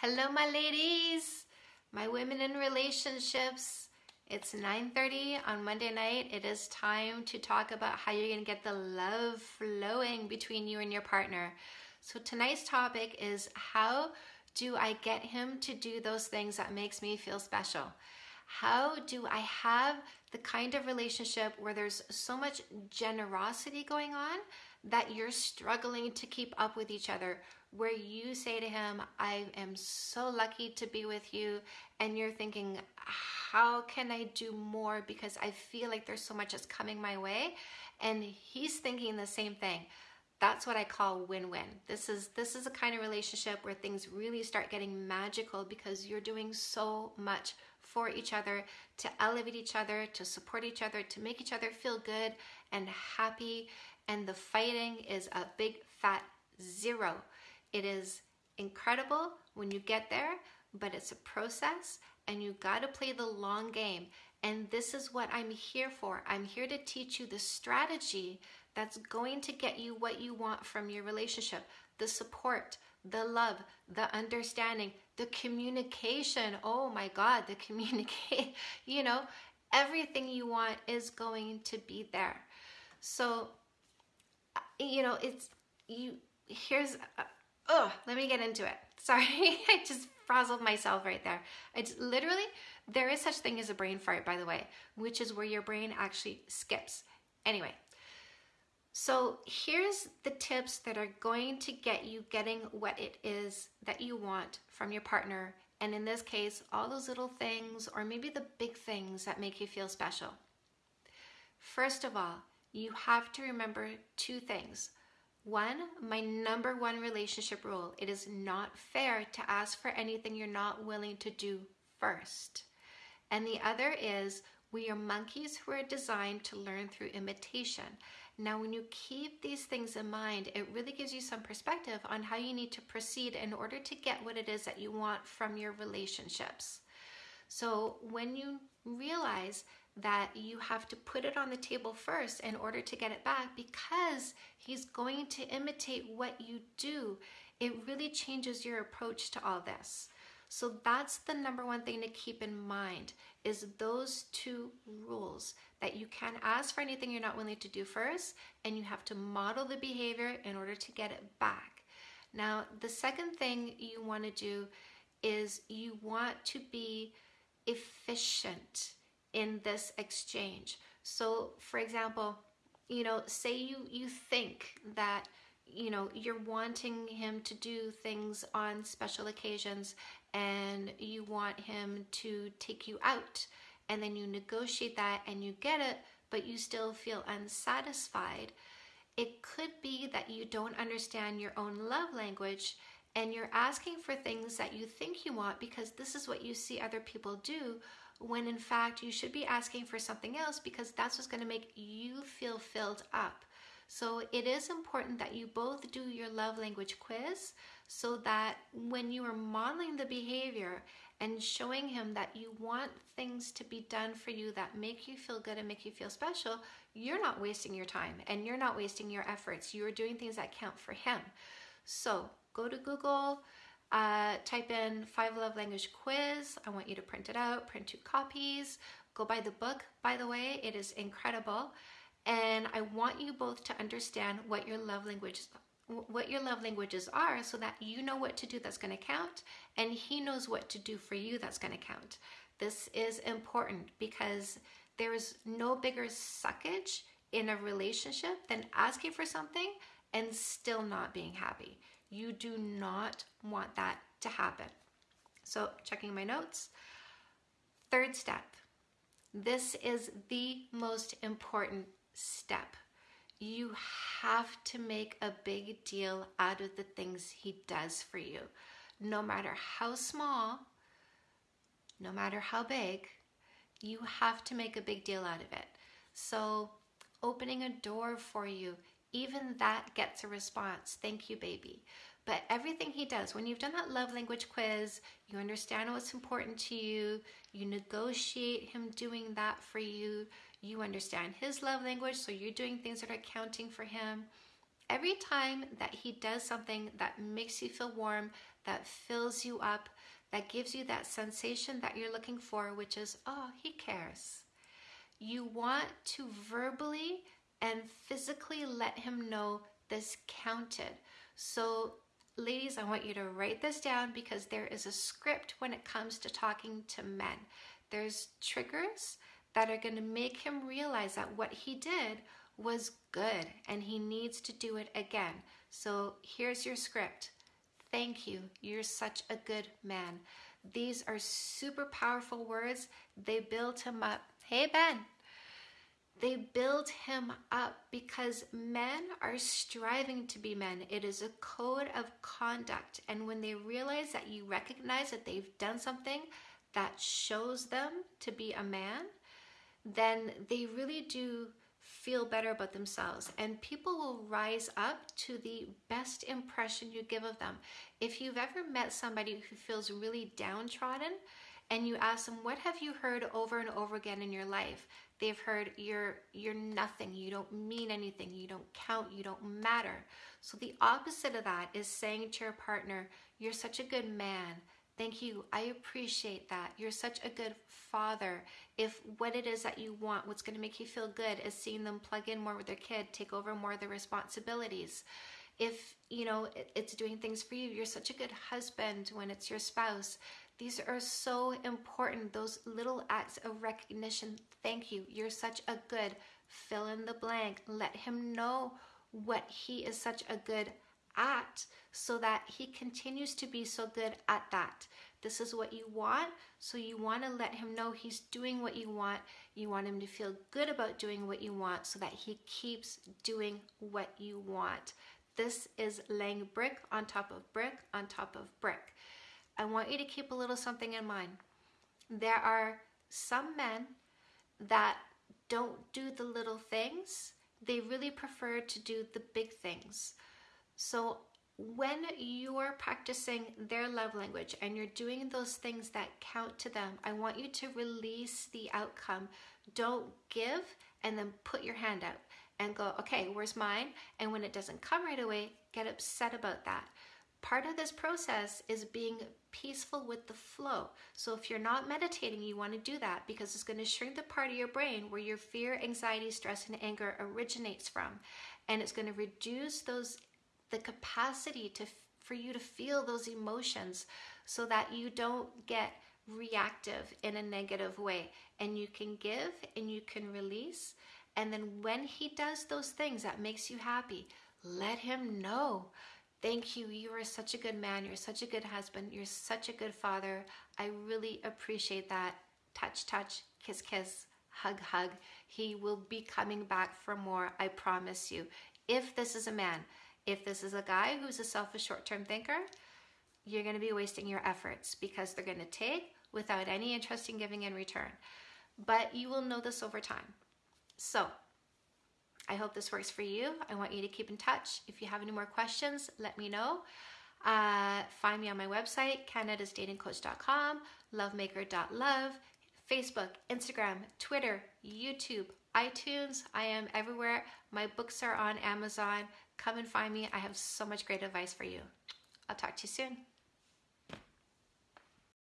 Hello, my ladies, my women in relationships. It's 9.30 on Monday night. It is time to talk about how you're going to get the love flowing between you and your partner. So tonight's topic is how do I get him to do those things that makes me feel special? How do I have the kind of relationship where there's so much generosity going on that you're struggling to keep up with each other, where you say to him, I am so lucky to be with you, and you're thinking, how can I do more because I feel like there's so much that's coming my way, and he's thinking the same thing. That's what I call win-win. This is this is a kind of relationship where things really start getting magical because you're doing so much for each other, to elevate each other, to support each other, to make each other feel good and happy and the fighting is a big fat zero. It is incredible when you get there, but it's a process and you got to play the long game. And this is what I'm here for. I'm here to teach you the strategy that's going to get you what you want from your relationship the support, the love, the understanding, the communication. Oh my God, the communicate, you know, everything you want is going to be there. So you know, it's, you, here's, oh, let me get into it. Sorry, I just frazzled myself right there. It's literally, there is such thing as a brain fart, by the way, which is where your brain actually skips. Anyway, so here's the tips that are going to get you getting what it is that you want from your partner. And in this case, all those little things, or maybe the big things that make you feel special. First of all, you have to remember two things. One, my number one relationship rule it is not fair to ask for anything you're not willing to do first. And the other is, we are monkeys who are designed to learn through imitation. Now, when you keep these things in mind, it really gives you some perspective on how you need to proceed in order to get what it is that you want from your relationships. So, when you realize that you have to put it on the table first in order to get it back because he's going to imitate what you do. It really changes your approach to all this. So that's the number one thing to keep in mind is those two rules that you can't ask for anything you're not willing to do first and you have to model the behavior in order to get it back. Now, the second thing you want to do is you want to be efficient in this exchange. So for example, you know, say you, you think that, you know, you're wanting him to do things on special occasions and you want him to take you out and then you negotiate that and you get it, but you still feel unsatisfied. It could be that you don't understand your own love language and you're asking for things that you think you want because this is what you see other people do when in fact you should be asking for something else because that's what's going to make you feel filled up. So it is important that you both do your love language quiz so that when you are modeling the behavior and showing him that you want things to be done for you that make you feel good and make you feel special, you're not wasting your time and you're not wasting your efforts. You are doing things that count for him. So go to Google, uh, type in five love language quiz. I want you to print it out, print two copies. Go buy the book, by the way, it is incredible. And I want you both to understand what your love languages what your love languages are so that you know what to do that's going to count and he knows what to do for you that's going to count. This is important because there is no bigger suckage in a relationship than asking for something and still not being happy. You do not want that to happen. So checking my notes. Third step. This is the most important step. You have to make a big deal out of the things he does for you. No matter how small, no matter how big, you have to make a big deal out of it. So opening a door for you, even that gets a response. Thank you, baby. But everything he does, when you've done that love language quiz, you understand what's important to you, you negotiate him doing that for you, you understand his love language, so you're doing things that are counting for him. every time that he does something that makes you feel warm, that fills you up, that gives you that sensation that you're looking for, which is, oh, he cares. You want to verbally and physically let him know this counted. So, ladies, I want you to write this down because there is a script when it comes to talking to men. There's triggers that are going to make him realize that what he did was good and he needs to do it again. So here's your script. Thank you. You're such a good man. These are super powerful words. They build him up. Hey, Ben. They build him up because men are striving to be men. It is a code of conduct. And when they realize that you recognize that they've done something that shows them to be a man, then they really do feel better about themselves and people will rise up to the best impression you give of them. If you've ever met somebody who feels really downtrodden and you ask them what have you heard over and over again in your life? They've heard you're you're nothing, you don't mean anything, you don't count, you don't matter. So the opposite of that is saying to your partner, you're such a good man. Thank you. I appreciate that. You're such a good father. If what it is that you want, what's going to make you feel good is seeing them plug in more with their kid, take over more of their responsibilities. If, you know, it's doing things for you, you're such a good husband when it's your spouse. These are so important. Those little acts of recognition. Thank you. You're such a good fill in the blank. Let him know what he is such a good at so that he continues to be so good at that. This is what you want, so you want to let him know he's doing what you want. You want him to feel good about doing what you want so that he keeps doing what you want. This is laying brick on top of brick on top of brick. I want you to keep a little something in mind. There are some men that don't do the little things, they really prefer to do the big things. So when you're practicing their love language and you're doing those things that count to them, I want you to release the outcome. Don't give and then put your hand out and go, okay, where's mine? And when it doesn't come right away, get upset about that. Part of this process is being peaceful with the flow. So if you're not meditating, you want to do that because it's going to shrink the part of your brain where your fear, anxiety, stress, and anger originates from. And it's going to reduce those the capacity to for you to feel those emotions so that you don't get reactive in a negative way and you can give and you can release and then when he does those things that makes you happy let him know thank you. You are such a good man. You're such a good husband. You're such a good father. I really appreciate that. Touch touch kiss kiss hug hug. He will be coming back for more i promise you. If this is a man if this is a guy who's a selfish short-term thinker, you're going to be wasting your efforts because they're going to take without any interest in giving in return. But you will know this over time. So I hope this works for you. I want you to keep in touch. If you have any more questions, let me know. Uh, find me on my website, canadasdatingcoach.com, lovemaker.love, Facebook, Instagram, Twitter, YouTube, iTunes. I am everywhere. My books are on Amazon. Come and find me. I have so much great advice for you. I'll talk to you soon.